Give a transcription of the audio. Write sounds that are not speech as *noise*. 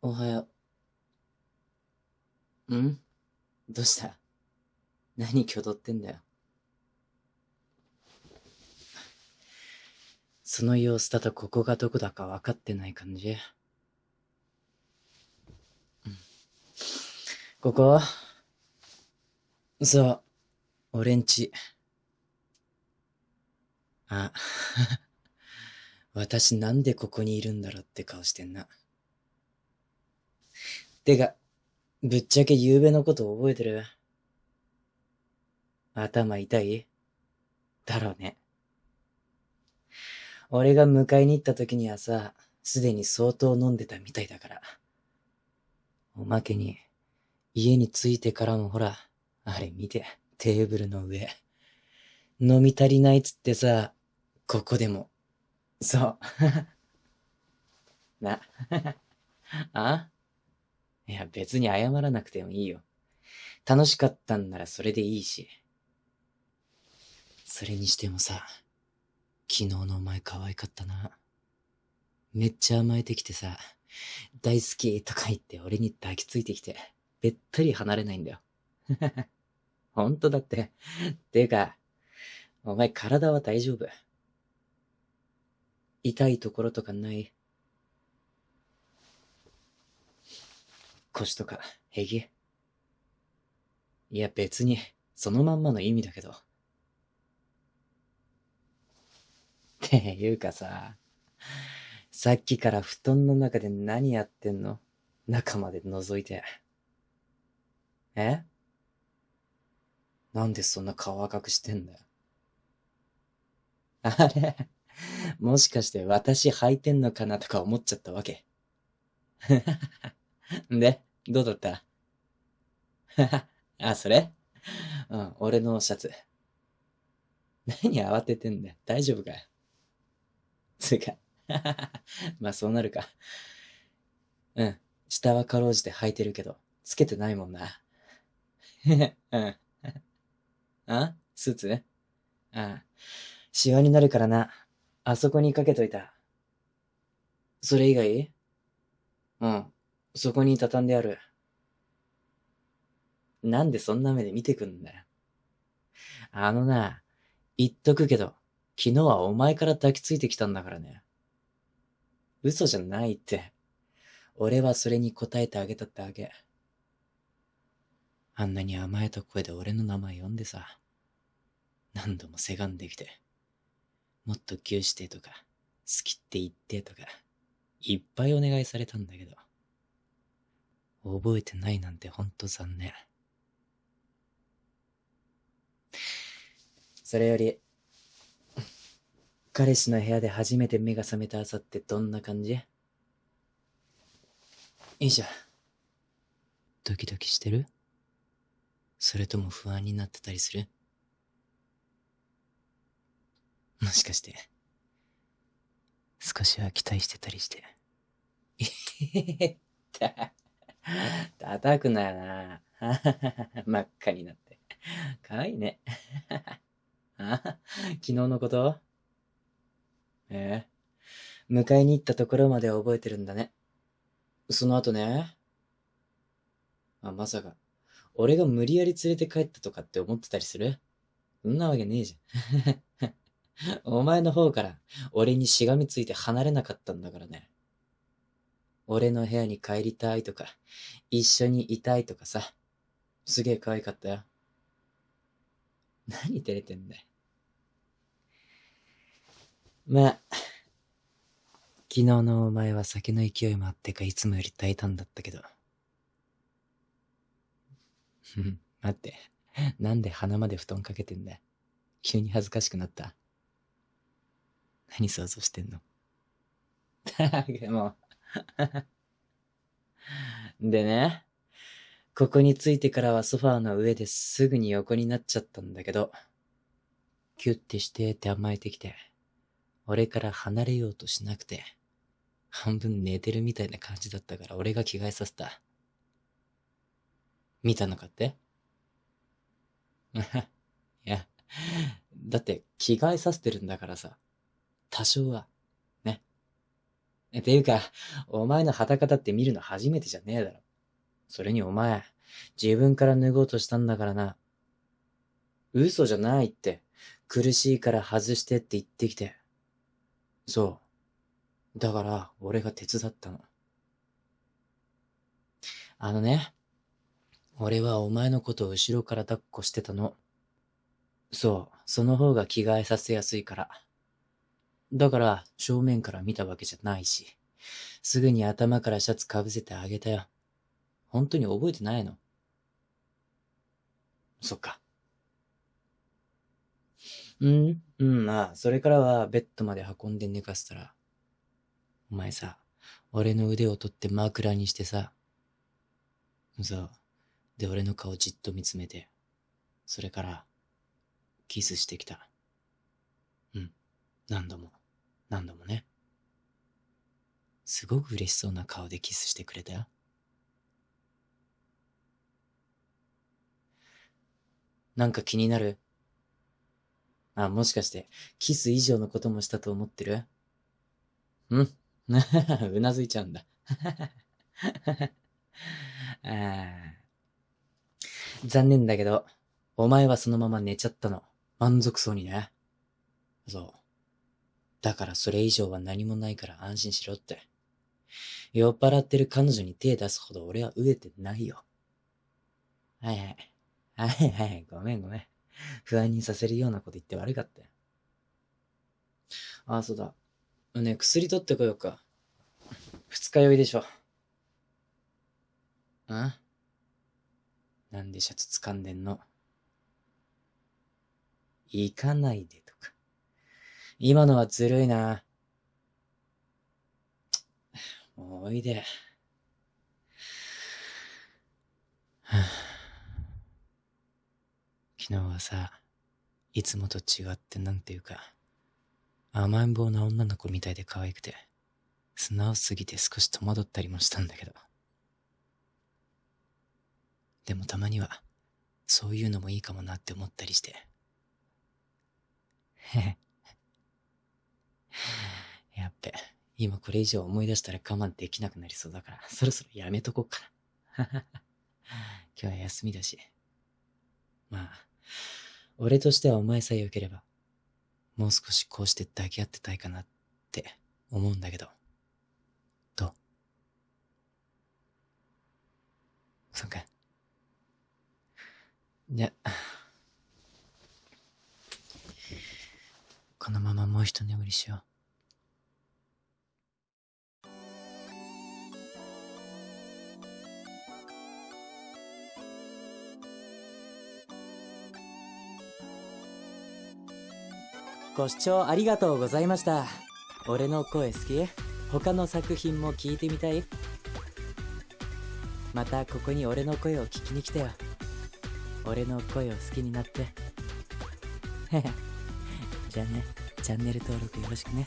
おはよう。ん？どうした？何挙動ってんだよ。その様子だとここがどこだか分かってない感じ？うんここ？そう、俺んち。あ、*laughs* 私なんでここにいるんだろうって顔してんな。てか、ぶっちゃけ昨べのこと覚えてる？頭痛い？だろうね。俺が迎えに行った時にはさ、すでに相当飲んでたみたいだから。おまけに、家に着いてからもほら、あれ見て、テーブルの上。飲み足りないっつってさ、ここでも。そう。*laughs* な。*laughs* あ？いや、別に謝らなくてもいいよ。楽しかったんならそれでいいし。それにしてもさ、昨日のお前可愛かったな。めっちゃ甘えてきてさ、大好きとか言って俺に抱きついてきて、べったり離れないんだよ。ほんとだって。ていうか、お前体は大丈夫痛いところとかない？腰とか、平気いや別に、そのまんまの意味だけど。っていうかさ、さっきから布団の中で何やってんの？中まで覗いて。え？なんでそんな顔赤くしてんだよ。あれ？もしかして私履いてんのかなとか思っちゃったわけ。ん *laughs* で、どうだった？*laughs* あ、それ？うん、俺のシャツ。何慌ててんだよ。大丈夫かよ。つうか、*laughs* まあそうなるか。うん、下はかろうじて履いてるけど、つけてないもんな。うん。あ？スーツ？ああ。シワになるからな。あそこにかけといた。それ以外？うん。そこに畳んである。なんでそんな目で見てくんだよ。あのな、言っとくけど、昨日はお前から抱きついてきたんだからね。嘘じゃないって。俺はそれに答えてあげたってあげ。あんなに甘えた声で俺の名前呼んでさ。何度もせがんできて。もっとギューしてとか、好きって言ってとか、いっぱいお願いされたんだけど。覚えてないなんてほんと残念。それより、彼氏の部屋で初めて目が覚めた朝ってどんな感じ？いいじゃん。ドキドキしてる？それとも不安になってたりする？もしかして、少しは期待してたりして。えへへへ、*laughs* 叩くなよな。*laughs* 真っ赤になって。かわいいね。*laughs* あ昨日のこと？え？え迎えに行ったところまで覚えてるんだね。その後ね。あ、まさか、俺が無理やり連れて帰ったとかって思ってたりする？そんなわけねえじゃん。お前の方から俺にしがみついて離れなかったんだからね。俺の部屋に帰りたいとか、一緒にいたいとかさ。すげえ可愛かったよ。何照れてんだよ。まあ、昨日のお前は酒の勢いもあってかいつもより大胆だったけど。ふん、待って。なんで鼻まで布団かけてんだよ。急に恥ずかしくなった。何想像してんのでも *laughs* *laughs* でね、ここに着いてからはソファーの上ですぐに横になっちゃったんだけど、キュッてしてって甘えてきて、俺から離れようとしなくて、半分寝てるみたいな感じだったから俺が着替えさせた。見たのかって？*laughs* いや、だって着替えさせてるんだからさ、多少は、ていうか、お前の裸だって見るの初めてじゃねえだろ。それにお前、自分から脱ごうとしたんだからな。嘘じゃないって。苦しいから外してって言ってきて。そう。だから、俺が手伝ったの。あのね、俺はお前のことを後ろから抱っこしてたの。そう、その方が着替えさせやすいから。だから、正面から見たわけじゃないし、すぐに頭からシャツかぶせてあげたよ。本当に覚えてないの？そっか。うん、うん、まあ、それからはベッドまで運んで寝かせたら、お前さ、俺の腕を取って枕にしてさ、そう。で、俺の顔じっと見つめて、それから、キスしてきた。うん。何度も、何度もね。すごく嬉しそうな顔でキスしてくれたよ。なんか気になる？あ、もしかして、キス以上のこともしたと思ってる？うん *laughs* うなずいちゃうんだ。*laughs* 残念だけど、お前はそのまま寝ちゃったの。満足そうにね。そう。だからそれ以上は何もないから安心しろって。酔っ払ってる彼女に手出すほど俺は飢えてないよ。はいはい。はいはい、ごめんごめん。不安にさせるようなこと言って悪かったよ。ああ、そうだ。ね薬取ってこようか。二日酔いでしょ。ん？なんでシャツ掴んでんの？行かないで。今のはずるいな。もうおいで。昨日はさ、いつもと違ってなんていうか、甘えん坊な女の子みたいで可愛くて、素直すぎて少し戸惑ったりもしたんだけど。でもたまには、そういうのもいいかもなって思ったりして。へへ。やっべ、今これ以上思い出したら我慢できなくなりそうだから、*laughs* そろそろやめとこうかな。*laughs* 今日は休みだし。まあ、俺としてはお前さえ良ければ、もう少しこうして抱き合ってたいかなって思うんだけど。どう？そっか。じゃ、このままもう一眠りしよう。ご視聴ありがとうございました。俺の声好き？他の作品も聞いてみたい？またここに俺の声を聞きに来てよ。俺の声を好きになって。*laughs* じゃあね、チャンネル登録よろしくね。